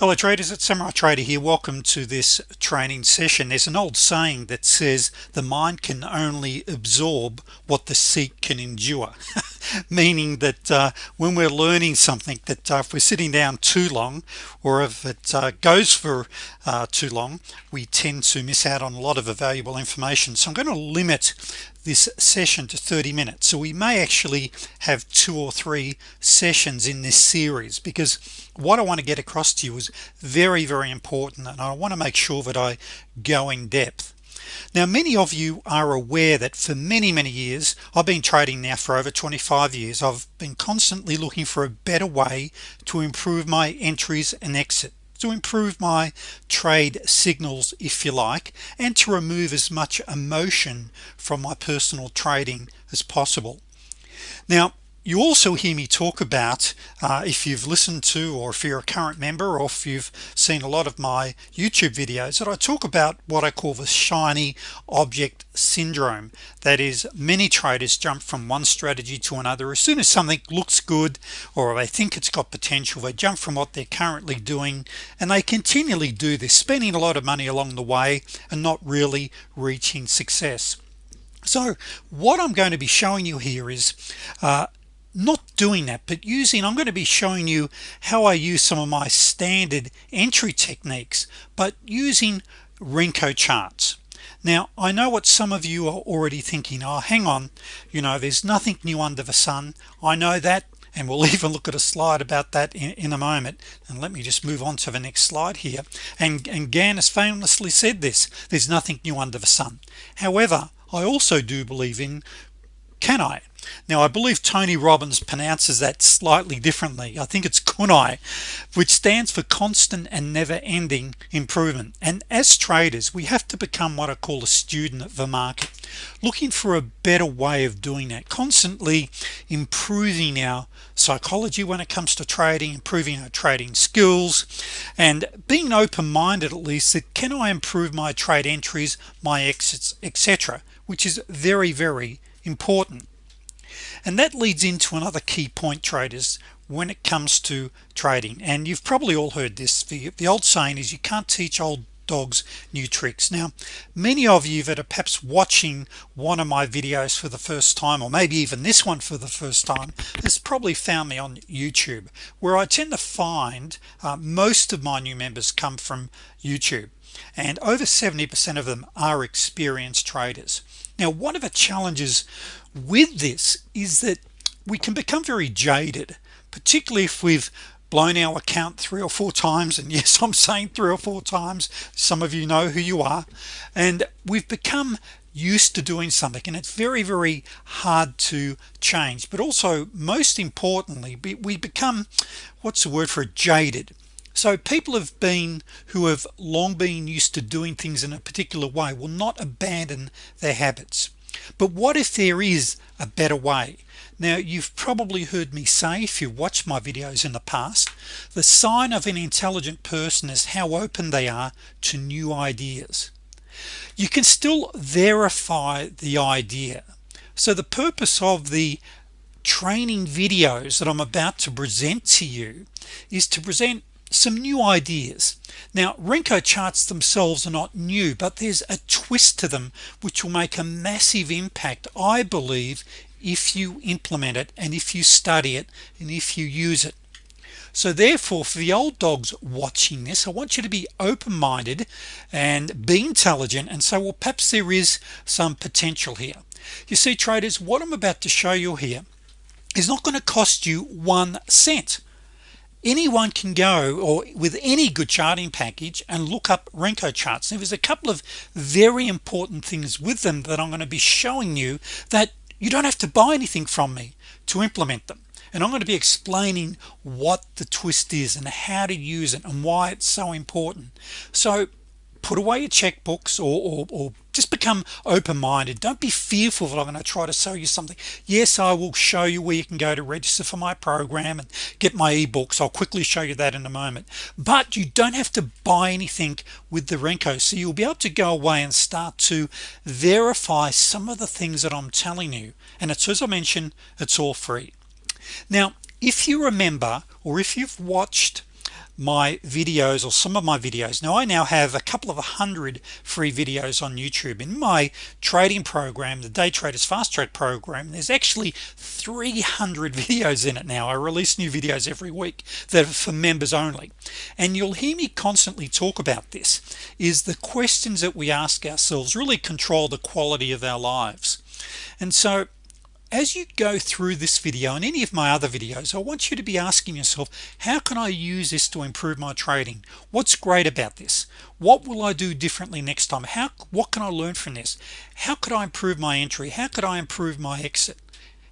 hello traders it's Samurai Trader here. Welcome to this training session. There's an old saying that says the mind can only absorb what the seat can endure. Meaning that uh, when we're learning something that uh, if we're sitting down too long or if it uh, goes for uh, too long we tend to miss out on a lot of valuable information. So I'm going to limit this session to 30 minutes. So we may actually have two or three sessions in this series because what I want to get across to you is very very important and I want to make sure that I go in depth. Now many of you are aware that for many many years I've been trading now for over 25 years. I've been constantly looking for a better way to improve my entries and exit to improve my trade signals if you like and to remove as much emotion from my personal trading as possible. Now you also hear me talk about uh, if you've listened to or if you're a current member or if you've seen a lot of my YouTube videos that I talk about what I call the shiny object syndrome. That is many traders jump from one strategy to another. As soon as something looks good or they think it's got potential they jump from what they're currently doing and they continually do this spending a lot of money along the way and not really reaching success. So what I'm going to be showing you here is uh, not doing that but using I'm going to be showing you how I use some of my standard entry techniques but using Renko charts. Now I know what some of you are already thinking oh hang on you know there's nothing new under the sun. I know that and we'll even look at a slide about that in, in, a moment. And let me just move on to the next slide here. And and Gann has famously said this there's nothing new under the sun. However I also do believe in can I? Now I believe Tony Robbins pronounces that slightly differently. I think it's kunai which stands for constant and never-ending improvement. And as traders we have to become what I call a student of the market looking for a better way of doing that constantly improving our psychology when it comes to trading improving our trading skills and being open-minded at least that can I improve my trade entries my exits etc which is very very important. And that leads into another key point traders when it comes to trading. And you've probably all heard this. The, the old saying is you can't teach old dogs new tricks. Now many of you that are perhaps watching one of my videos for the first time or maybe even this one for the first time has probably found me on YouTube where I tend to find uh, most of my new members come from YouTube. And over 70% of them are experienced traders now one of the challenges with this is that we can become very jaded particularly if we've blown our account three or four times. And yes I'm saying three or four times. Some of you know who you are. And we've become used to doing something and it's very very hard to change. But also most importantly we become what's the word for it jaded so people have been who have long been used to doing things in a particular way will not abandon their habits. But what if there is a better way? Now you've probably heard me say if you watch my videos in the past the sign of an intelligent person is how open they are to new ideas. You can still verify the idea. So the purpose of the training videos that I'm about to present to you is to present some new ideas. Now Renko charts themselves are not new but there's a twist to them which will make a massive impact I believe if you implement it and if you study it and if you use it. So therefore for the old dogs watching this I want you to be open-minded and be intelligent and say well perhaps there is some potential here. You see traders what I'm about to show you here is not going to cost you one cent anyone can go or with any good charting package and look up Renko charts. Now, there's a couple of very important things with them that I'm going to be showing you that you don't have to buy anything from me to implement them. And I'm going to be explaining what the twist is and how to use it and why it's so important. So put away your checkbooks or, or, or just become open-minded. Don't be fearful that I'm going to try to sell you something. Yes I will show you where you can go to register for my program and get my ebooks. I'll quickly show you that in a moment. But you don't have to buy anything with the Renko so you'll be able to go away and start to verify some of the things that I'm telling you. And it's as I mentioned it's all free. Now if you remember or if you've watched my videos or some of my videos. Now I now have a couple of a hundred free videos on YouTube. In my trading program the day traders fast track program there's actually 300 videos in it now. I release new videos every week that are for members only. And you'll hear me constantly talk about this is the questions that we ask ourselves really control the quality of our lives. And so as you go through this video and any of my other videos I want you to be asking yourself how can I use this to improve my trading? What's great about this? What will I do differently next time? How what can I learn from this? How could I improve my entry? How could I improve my exit?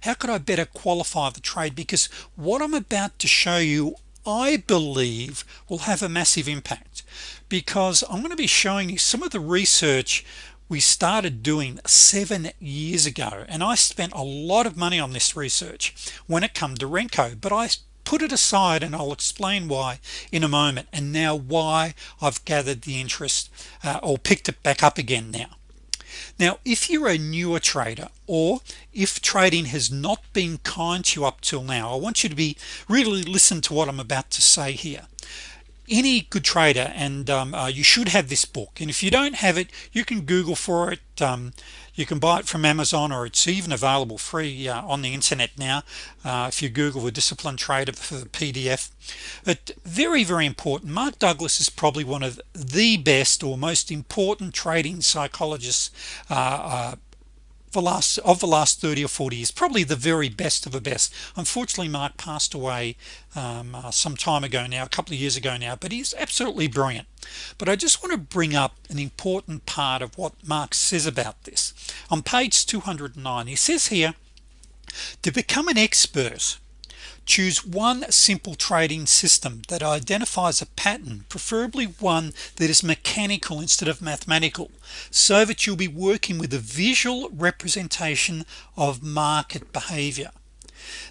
How could I better qualify the trade? Because what I'm about to show you I believe will have a massive impact. Because I'm going to be showing you some of the research we started doing seven years ago and I spent a lot of money on this research when it come to Renko but I put it aside and I'll explain why in a moment and now why I've gathered the interest uh, or picked it back up again now. Now if you're a newer trader or if trading has not been kind to you up till now I want you to be really listen to what I'm about to say here any good trader and um, uh, you should have this book. And if you don't have it you can google for it um, you can buy it from Amazon or it's even available free uh, on the internet now uh, if you google the disciplined trader for the PDF but very very important Mark Douglas is probably one of the best or most important trading psychologists the last of the last 30 or 40 years probably the very best of the best. Unfortunately Mark passed away um, uh, some time ago now a couple of years ago now but he's absolutely brilliant. But I just want to bring up an important part of what Mark says about this. On page 209 he says here to become an expert choose one simple trading system that identifies a pattern preferably one that is mechanical instead of mathematical so that you'll be working with a visual representation of market behavior.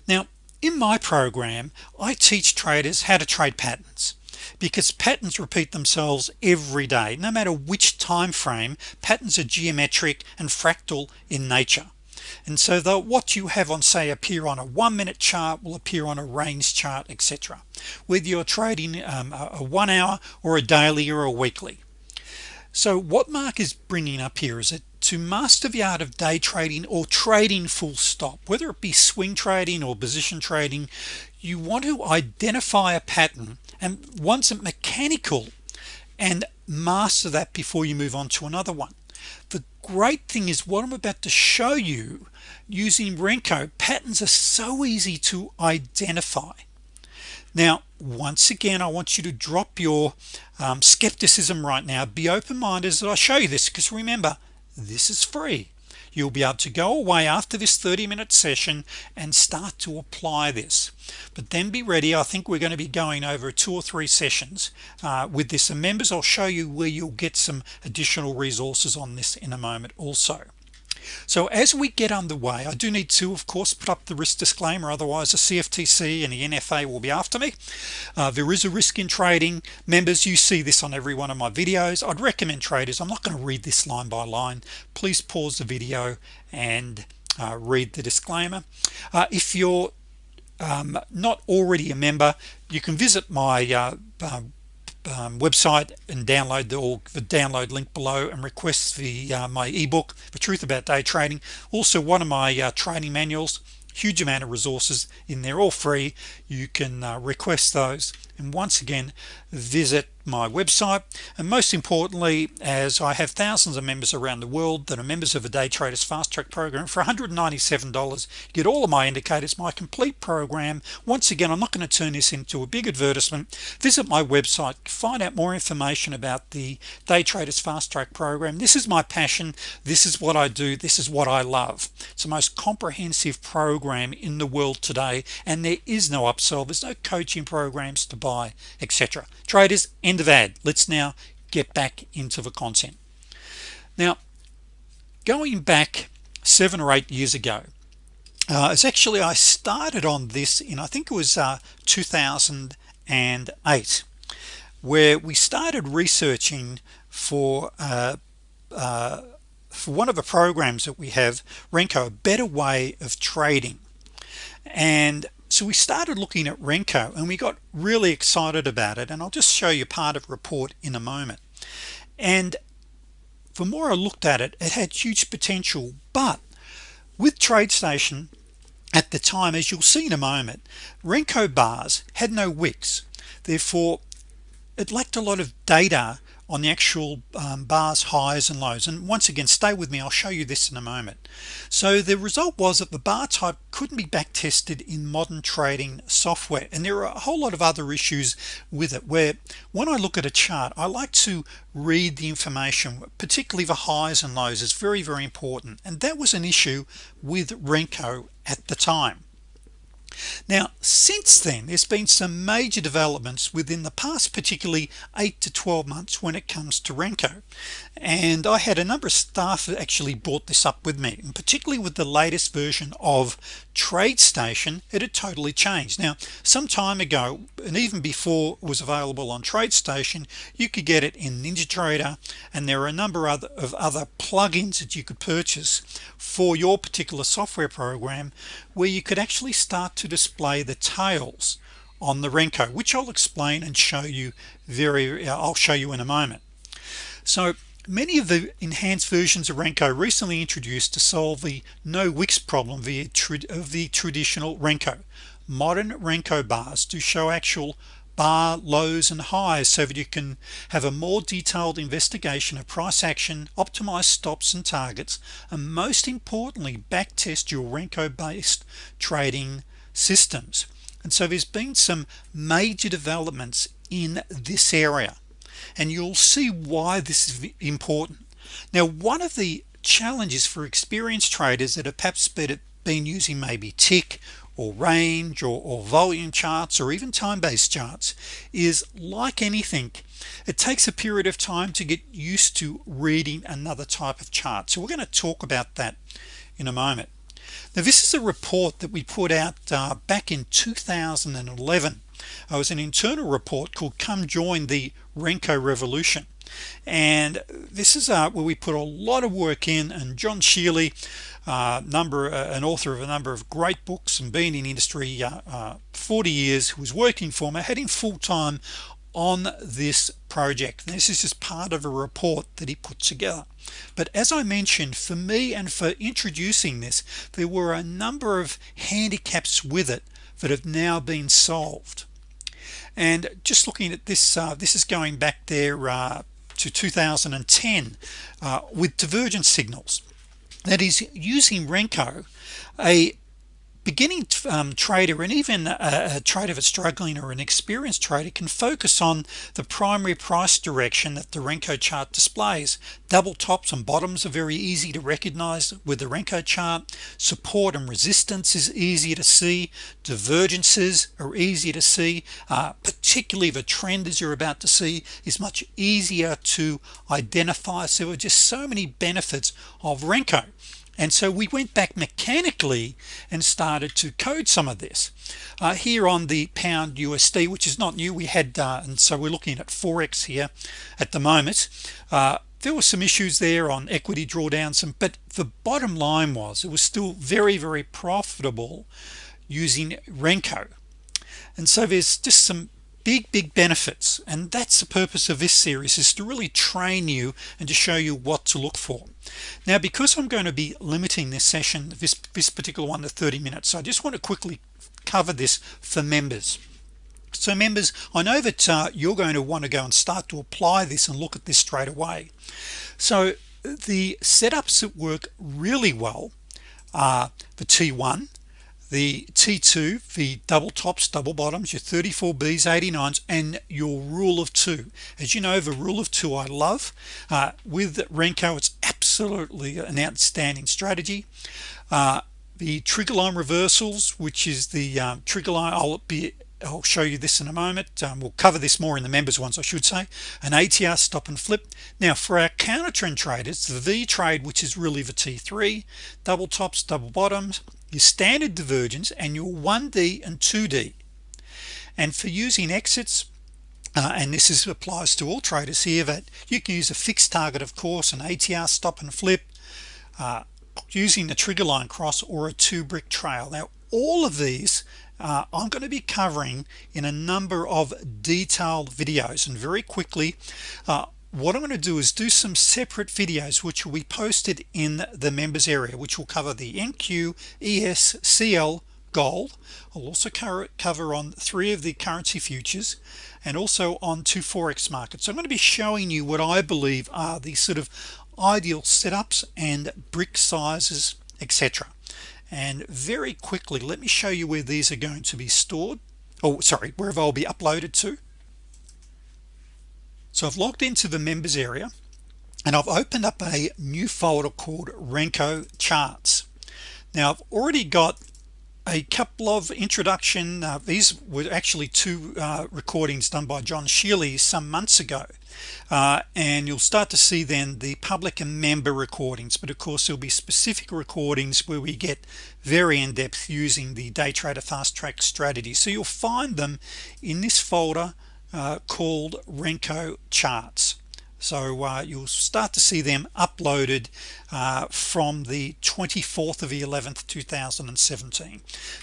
Now in my program I teach traders how to trade patterns because patterns repeat themselves every day no matter which time frame patterns are geometric and fractal in nature and so the what you have on say appear on a one-minute chart will appear on a range chart etc whether you're trading um, a, one hour or a daily or a weekly. So what Mark is bringing up here is it to master the art of day trading or trading full stop whether it be swing trading or position trading you want to identify a pattern and once it mechanical and master that before you move on to another one the great thing is what I'm about to show you using Renko patterns are so easy to identify. Now once again I want you to drop your um, skepticism right now. Be open-minded as I show you this because remember this is free you'll be able to go away after this 30-minute session and start to apply this. But then be ready I think we're going to be going over two or three sessions uh, with this. And members I'll show you where you'll get some additional resources on this in a moment also so as we get underway I do need to of course put up the risk disclaimer otherwise the CFTC and the NFA will be after me. Uh, there is a risk in trading. Members you see this on every one of my videos. I'd recommend traders I'm not going to read this line by line. Please pause the video and uh, read the disclaimer. Uh, if you're um, not already a member you can visit my uh, um, website and download the, or the download link below and request the uh, my ebook the truth about day trading. Also one of my uh, training manuals huge amount of resources in there all free. You can uh, request those. And once again visit my website. And most importantly as I have thousands of members around the world that are members of a day traders fast track program for $197 get all of my indicators my complete program. Once again I'm not going to turn this into a big advertisement. Visit my website find out more information about the day traders fast track program. This is my passion. This is what I do. This is what I love. It's the most comprehensive program in the world today and there is no upsell there's no coaching programs to buy etc traders end of ad. Let's now get back into the content. Now going back seven or eight years ago uh, it's actually I started on this in I think it was uh, 2008 where we started researching for uh, uh, for one of the programs that we have Renko a better way of trading. And so we started looking at Renko and we got really excited about it. And I'll just show you part of report in a moment. And the more I looked at it it had huge potential. But with TradeStation at the time as you'll see in a moment Renko bars had no wicks. Therefore it lacked a lot of data on the actual um, bars highs and lows. And once again stay with me I'll show you this in a moment. So the result was that the bar type couldn't be back tested in modern trading software. And there are a whole lot of other issues with it where when I look at a chart I like to read the information particularly the highs and lows. Is very very important. And that was an issue with Renko at the time now since then there's been some major developments within the past particularly 8 to 12 months when it comes to Renko and I had a number of staff that actually brought this up with me and particularly with the latest version of TradeStation it had totally changed. Now some time ago and even before it was available on TradeStation you could get it in NinjaTrader and there are a number of other plugins that you could purchase for your particular software program where you could actually start to display the tails on the Renko which I'll explain and show you very uh, I'll show you in a moment. So many of the enhanced versions of Renko recently introduced to solve the no wicks problem via of the traditional Renko modern Renko bars to show actual bar lows and highs so that you can have a more detailed investigation of price action optimize stops and targets and most importantly back test your Renko based trading systems. And so there's been some major developments in this area. And you'll see why this is important. Now one of the challenges for experienced traders that have perhaps been using maybe tick or range or, or volume charts or even time-based charts is like anything it takes a period of time to get used to reading another type of chart. So we're going to talk about that in a moment now this is a report that we put out uh, back in 2011 it was an internal report called come join the Renko revolution. And this is uh, where we put a lot of work in and John Shealy uh, number uh, an author of a number of great books and been in industry uh, uh 40 years who was working for me had him full-time on this project. This is just part of a report that he put together. But as I mentioned for me and for introducing this there were a number of handicaps with it that have now been solved. And just looking at this uh, this is going back there uh, to 2010 uh, with divergence signals. That is using Renko a beginning um, trader and even a, a, trader that's struggling or an experienced trader can focus on the primary price direction that the Renko chart displays. Double tops and bottoms are very easy to recognize with the Renko chart. Support and resistance is easy to see. Divergences are easy to see. Uh, particularly the trend as you're about to see is much easier to identify. So there are just so many benefits of Renko and so we went back mechanically and started to code some of this. Uh, here on the pound USD which is not new we had uh, and so we're looking at forex here at the moment. Uh, there were some issues there on equity drawdown some but the bottom line was it was still very very profitable using Renko. And so there's just some big big benefits. And that's the purpose of this series is to really train you and to show you what to look for. Now because I'm going to be limiting this session this this particular one to 30 minutes so I just want to quickly cover this for members. So members I know that uh, you're going to want to go and start to apply this and look at this straight away. So the setups that work really well are the t1 the t2 the double tops double bottoms your 34 B's 89s and your rule of two. As you know the rule of two I love. Uh, with Renko it's absolutely an outstanding strategy. Uh, the trigger line reversals which is the um, trigger line I'll be I'll show you this in a moment um, we'll cover this more in the members ones I should say. An ATR stop and flip. Now for our counter trend traders the V trade which is really the t3 double tops double bottoms your standard divergence and your 1d and 2d and for using exits uh, and this is applies to all traders here that you can use a fixed target of course an ATR stop and flip uh, using the trigger line cross or a two brick trail. Now all of these uh, I'm going to be covering in a number of detailed videos. And very quickly uh, what I'm going to do is do some separate videos which will be posted in the members area which will cover the NQ ES CL gold. I'll also cover on three of the currency futures and also on two forex markets. So I'm going to be showing you what I believe are the sort of ideal setups and brick sizes etc and very quickly let me show you where these are going to be stored. Oh sorry wherever I'll be uploaded to so I've logged into the members area and I've opened up a new folder called Renko charts. Now I've already got a couple of introduction uh, these were actually two uh, recordings done by John Shealy some months ago. Uh, and you'll start to see then the public and member recordings but of course there'll be specific recordings where we get very in-depth using the day trader fast track strategy. So you'll find them in this folder uh, called Renko charts. So uh, you'll start to see them uploaded uh, from the 24th of the 11th 2017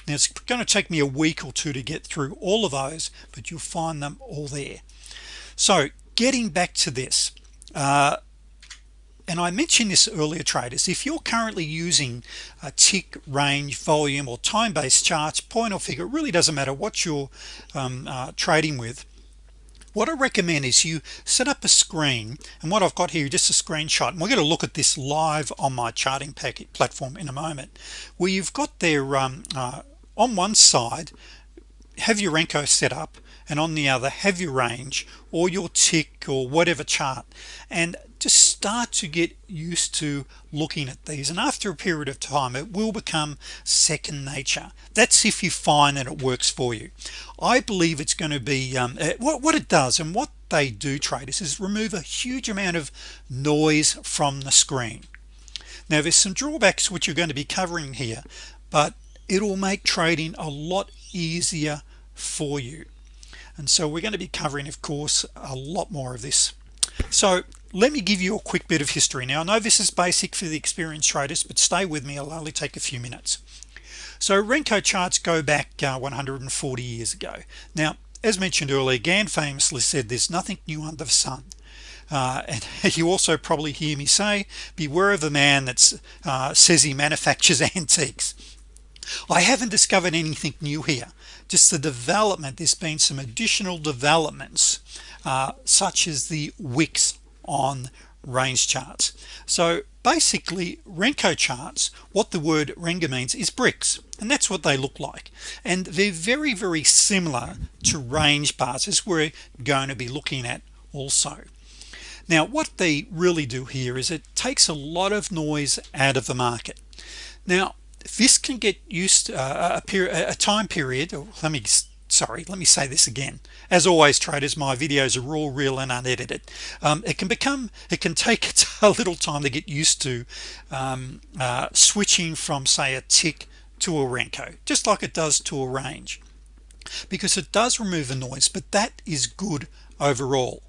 now it's going to take me a week or two to get through all of those but you'll find them all there. So getting back to this uh, and I mentioned this earlier traders if you're currently using a tick range volume or time-based charts point or figure it really doesn't matter what you're um, uh, trading with what I recommend is you set up a screen and what I've got here just a screenshot and we're going to look at this live on my charting packet platform in a moment where you've got there um, uh, on one side have your Renko set up and on the other have your range or your tick or whatever chart and just start to get used to looking at these. And after a period of time it will become second nature. That's if you find that it works for you. I believe it's going to be um, uh, what, what it does and what they do traders is remove a huge amount of noise from the screen. Now there's some drawbacks which you're going to be covering here but it will make trading a lot easier for you. And so we're going to be covering of course a lot more of this so let me give you a quick bit of history. Now I know this is basic for the experienced traders but stay with me. I'll only take a few minutes. So Renko charts go back uh, 140 years ago. Now as mentioned earlier Gann famously said there's nothing new under the sun. Uh, and you also probably hear me say beware of the man that uh, says he manufactures antiques. I haven't discovered anything new here. Just the development there's been some additional developments uh, such as the wicks on range charts. So basically Renko charts what the word Renga means is bricks and that's what they look like. And they're very very similar to range bars as we're going to be looking at also. Now what they really do here is it takes a lot of noise out of the market. Now this can get used uh, a period a time period let me sorry let me say this again. As always traders my videos are all real and unedited. Um, it can become it can take a little time to get used to um, uh, switching from say a tick to a Renko just like it does to a range because it does remove the noise but that is good overall.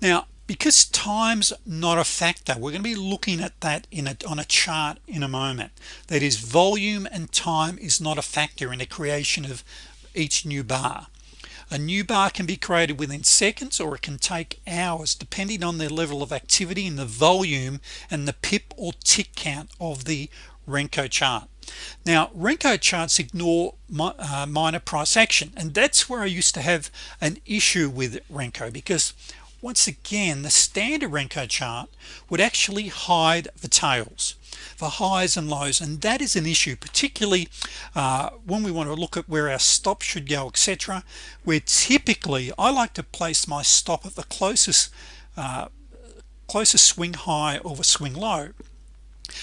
Now because times not a factor we're going to be looking at that in a on a chart in a moment. That is volume and time is not a factor in the creation of each new bar. A new bar can be created within seconds or it can take hours depending on the level of activity and the volume and the pip or tick count of the Renko chart. Now Renko charts ignore uh, minor price action and that's where I used to have an issue with Renko because once again the standard Renko chart would actually hide the tails for highs and lows. And that is an issue particularly uh, when we want to look at where our stop should go etc where typically I like to place my stop at the closest uh, closest swing high or swing low.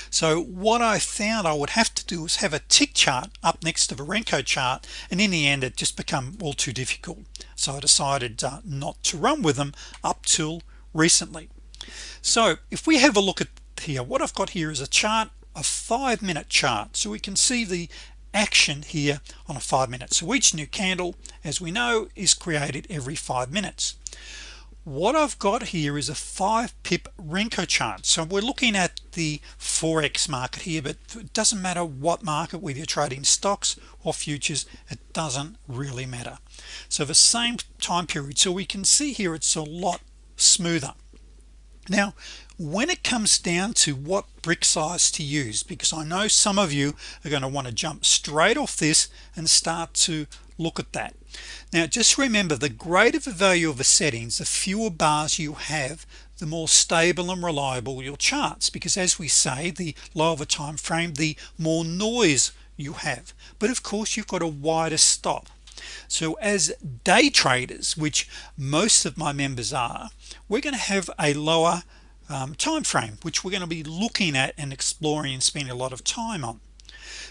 So what I found I would have to do is have a tick chart up next to the Renko chart and in the end it just become all too difficult. So I decided uh, not to run with them up till recently. So if we have a look at here. What I've got here is a chart a five-minute chart. So we can see the action here on a five minutes so each new candle as we know is created every five minutes. What I've got here is a five pip Renko chart. So we're looking at the forex market here but it doesn't matter what market whether you're trading stocks or futures it doesn't really matter. So the same time period. So we can see here it's a lot smoother now when it comes down to what brick size to use because I know some of you are going to want to jump straight off this and start to look at that. Now just remember the greater the value of the settings the fewer bars you have the more stable and reliable your charts because as we say the lower the time frame the more noise you have. But of course you've got a wider stop so as day traders which most of my members are we're going to have a lower um, time frame which we're going to be looking at and exploring and spending a lot of time on.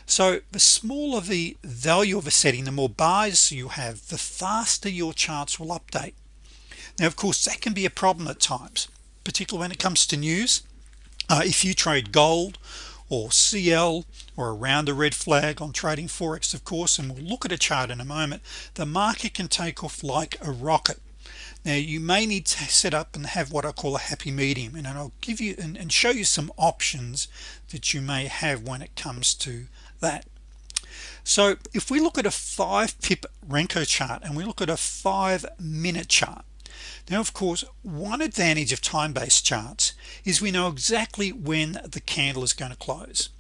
So the smaller the value of a setting the more bars you have the faster your charts will update. Now of course that can be a problem at times particularly when it comes to news. Uh, if you trade gold or CL or around the red flag on trading Forex of course and we'll look at a chart in a moment the market can take off like a rocket. Now you may need to set up and have what I call a happy medium and I'll give you and, and show you some options that you may have when it comes to that. So if we look at a five pip Renko chart and we look at a five minute chart now of course one advantage of time-based charts is we know exactly when the candle is going to close.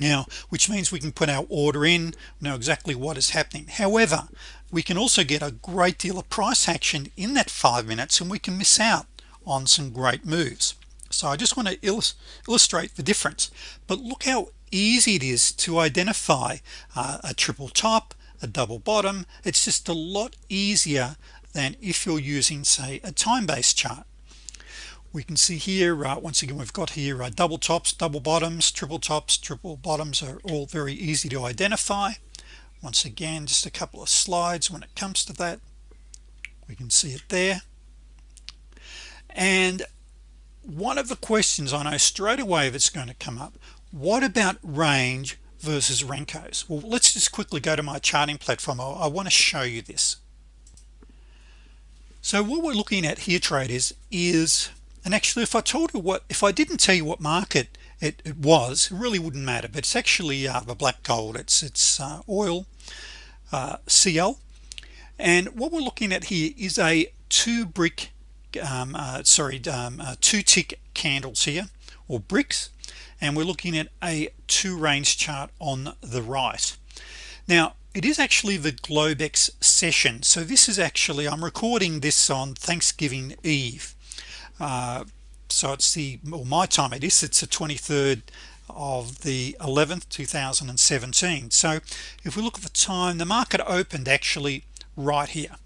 Now which means we can put our order in know exactly what is happening. However we can also get a great deal of price action in that five minutes and we can miss out on some great moves. So I just want to illustrate the difference. But look how easy it is to identify uh, a triple top a double bottom. It's just a lot easier than if you're using say a time-based chart. We can see here uh, once again we've got here uh, double tops double bottoms triple tops triple bottoms are all very easy to identify. Once again just a couple of slides when it comes to that. We can see it there. And one of the questions I know straight away that's going to come up what about range versus Renkos well let's just quickly go to my charting platform. I, I want to show you this so what we're looking at here traders is and actually if I told you what if I didn't tell you what market it, it was it really wouldn't matter. But it's actually uh, the black gold. It's it's uh, oil uh, CL and what we're looking at here is a two brick um, uh, sorry um, uh, two tick candles here or bricks. And we're looking at a two range chart on the right. Now it is actually the Globex session. So this is actually I'm recording this on Thanksgiving Eve. Uh, so it's the well, my time it is it's the 23rd of the 11th 2017 so if we look at the time the market opened actually right here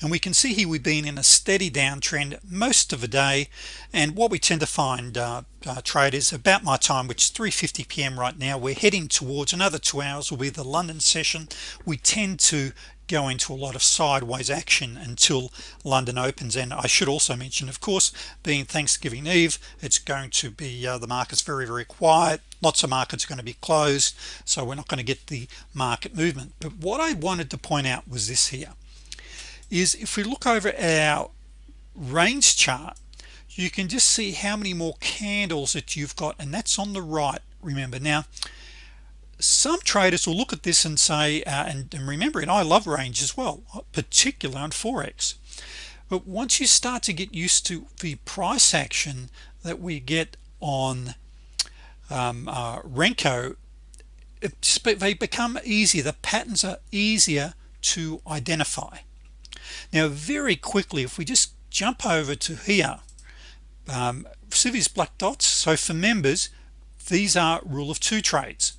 and we can see here we've been in a steady downtrend most of the day. And what we tend to find uh, uh, traders about my time which is 3:50 p.m. right now. We're heading towards another two hours will be the London session. We tend to go into a lot of sideways action until London opens. And I should also mention of course being Thanksgiving Eve it's going to be uh, the markets very very quiet. Lots of markets are going to be closed so we're not going to get the market movement. But what I wanted to point out was this here is if we look over our range chart you can just see how many more candles that you've got and that's on the right remember. Now some traders will look at this and say uh, and, and remember it I love range as well particularly on Forex. But once you start to get used to the price action that we get on um, uh, Renko it, they become easier the patterns are easier to identify now very quickly if we just jump over to here um, these black dots. So for members these are rule of two trades.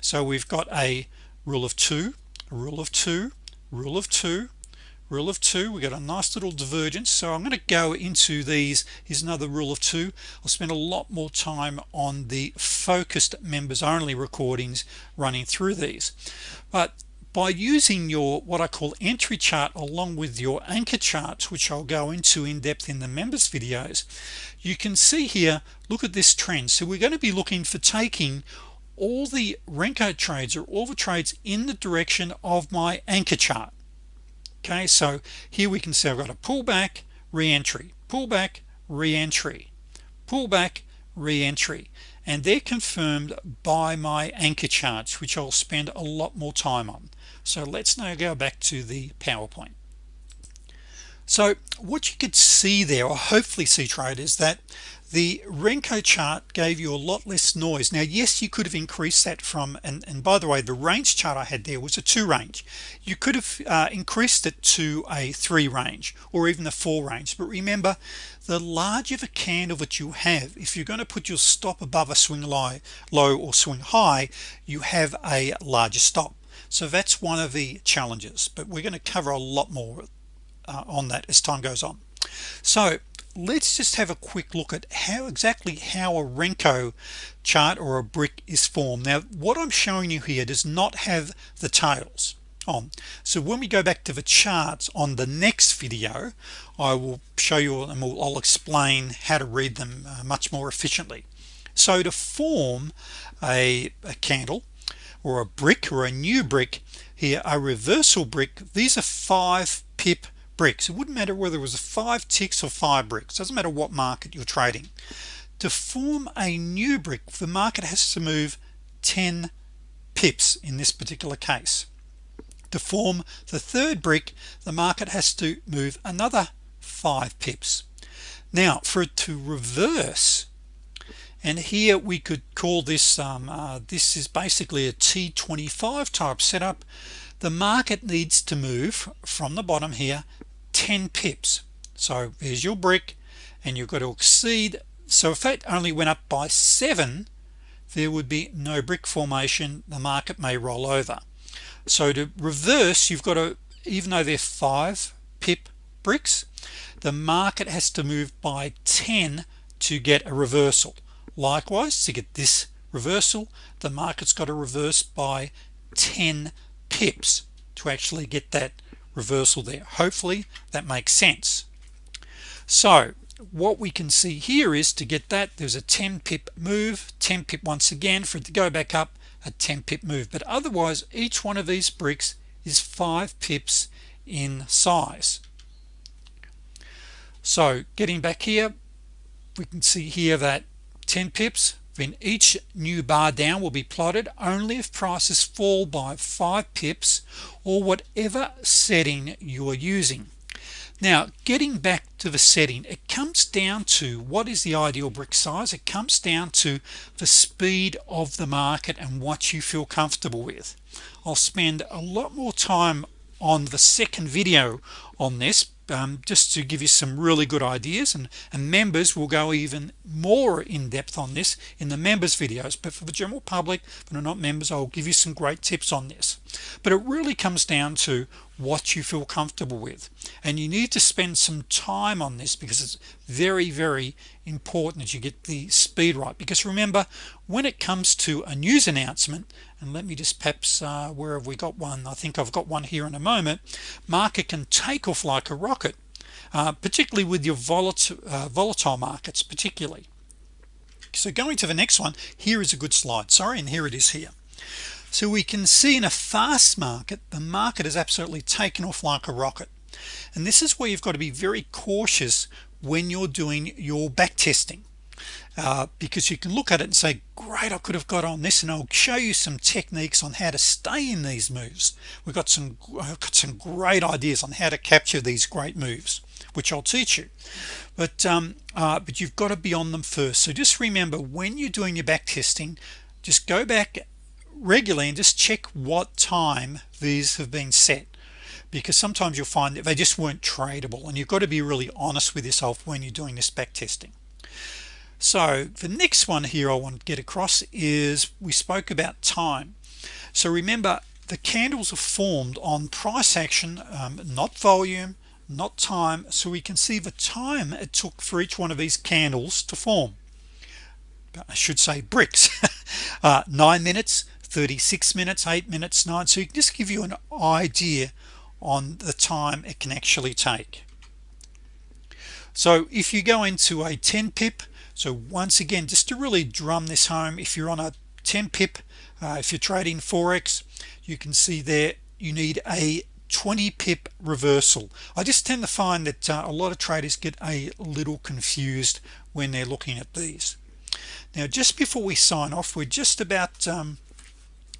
So we've got a rule of two rule of two rule of two rule of two. We got a nice little divergence. So I'm going to go into these. Here's another rule of two. I'll spend a lot more time on the focused members only recordings running through these. But by using your what I call entry chart along with your anchor charts which I'll go into in depth in the members videos you can see here look at this trend. So we're going to be looking for taking all the Renko trades or all the trades in the direction of my anchor chart. Okay so here we can see I've got a pullback re-entry pullback re-entry pullback re-entry and they're confirmed by my anchor charts which I'll spend a lot more time on so let's now go back to the PowerPoint. So what you could see there or hopefully see traders that the Renko chart gave you a lot less noise. Now yes you could have increased that from and, and by the way the range chart I had there was a two range. You could have uh, increased it to a three range or even a four range. But remember the larger the candle that you have if you're going to put your stop above a swing low low or swing high you have a larger stop so that's one of the challenges but we're going to cover a lot more uh, on that as time goes on. So let's just have a quick look at how exactly how a Renko chart or a brick is formed. Now what I'm showing you here does not have the tails on. So when we go back to the charts on the next video I will show you and we'll, I'll explain how to read them uh, much more efficiently. So to form a, a candle or a brick or a new brick here a reversal brick these are five pip bricks. It wouldn't matter whether it was five ticks or five bricks. Doesn't matter what market you're trading. To form a new brick the market has to move 10 pips in this particular case. To form the third brick the market has to move another five pips. Now for it to reverse and here we could call this um, uh, this is basically a t25 type setup. The market needs to move from the bottom here 10 pips. So there's your brick and you've got to exceed. So if that only went up by seven there would be no brick formation. The market may roll over. So to reverse you've got to even though they're five pip bricks the market has to move by 10 to get a reversal likewise to get this reversal the market's got to reverse by 10 pips to actually get that reversal there. Hopefully that makes sense. So what we can see here is to get that there's a 10 pip move 10 pip once again for it to go back up a 10 pip move. But otherwise each one of these bricks is five pips in size. So getting back here we can see here that 10 pips then each new bar down will be plotted only if prices fall by five pips or whatever setting you are using. Now getting back to the setting it comes down to what is the ideal brick size. It comes down to the speed of the market and what you feel comfortable with. I'll spend a lot more time on the second video on this um, just to give you some really good ideas and, and members will go even more in depth on this in the members videos. But for the general public but are not members I'll give you some great tips on this. But it really comes down to what you feel comfortable with. And you need to spend some time on this because it's very very important that you get the speed right. Because remember when it comes to a news announcement and let me just perhaps uh, where have we got one? I think I've got one here in a moment. Market can take off like a rocket uh, particularly with your volatile uh, volatile markets particularly. So going to the next one here is a good slide. Sorry and here it is here. So we can see in a fast market the market is absolutely taken off like a rocket. And this is where you've got to be very cautious when you're doing your back testing uh, because you can look at it and say great I could have got on this and I'll show you some techniques on how to stay in these moves. We've got some I've got some great ideas on how to capture these great moves which I'll teach you. But um, uh, but you've got to be on them first. So just remember when you're doing your back testing just go back regularly and just check what time these have been set. Because sometimes you'll find that they just weren't tradable and you've got to be really honest with yourself when you're doing this back testing so the next one here I want to get across is we spoke about time. So remember the candles are formed on price action um, not volume not time so we can see the time it took for each one of these candles to form. I should say bricks. Uh, nine minutes 36 minutes eight minutes nine. So you can just give you an idea on the time it can actually take. So if you go into a 10 pip so once again just to really drum this home if you're on a 10 pip uh, if you're trading forex you can see there you need a 20 pip reversal. I just tend to find that uh, a lot of traders get a little confused when they're looking at these. Now just before we sign off we're just about um,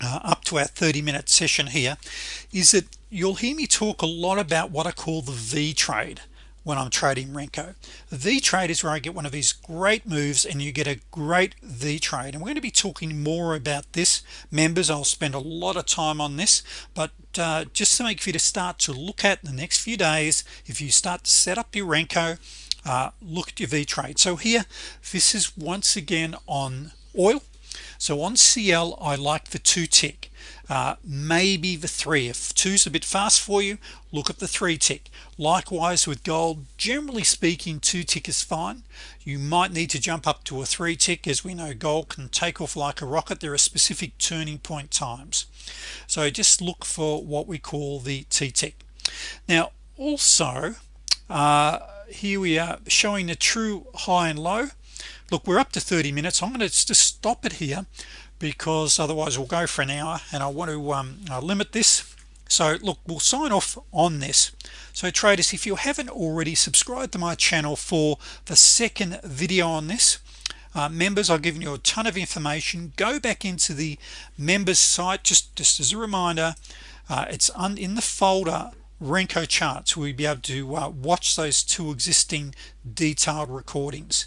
uh, up to our 30 minute session here is that you'll hear me talk a lot about what I call the V trade when I'm trading Renko. V trade is where I get one of these great moves and you get a great V trade. And we're going to be talking more about this. Members I'll spend a lot of time on this but uh, just to make for you to start to look at the next few days. If you start to set up your Renko uh, look at your V trade. So here this is once again on oil. So on CL I like the two tick uh, maybe the three. If two's a bit fast for you look at the three tick. Likewise with gold generally speaking two tick is fine. You might need to jump up to a three tick as we know gold can take off like a rocket. There are specific turning point times. So just look for what we call the T tick now also uh, here we are showing the true high and low. Look we're up to 30 minutes. I'm going to just stop it here because otherwise we'll go for an hour and I want to um, limit this. So look we'll sign off on this. So traders if you haven't already subscribed to my channel for the second video on this uh, members I've given you a ton of information. Go back into the members site. Just just as a reminder uh, it's in the folder Renko charts we'll be able to uh, watch those two existing detailed recordings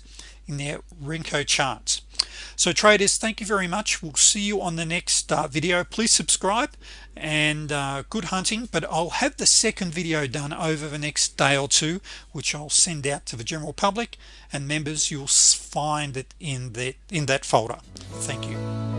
in their Renko charts. So traders thank you very much. We'll see you on the next uh, video. Please subscribe and uh, good hunting but I'll have the second video done over the next day or two which I'll send out to the general public and members. You'll find it in that in that folder. Thank you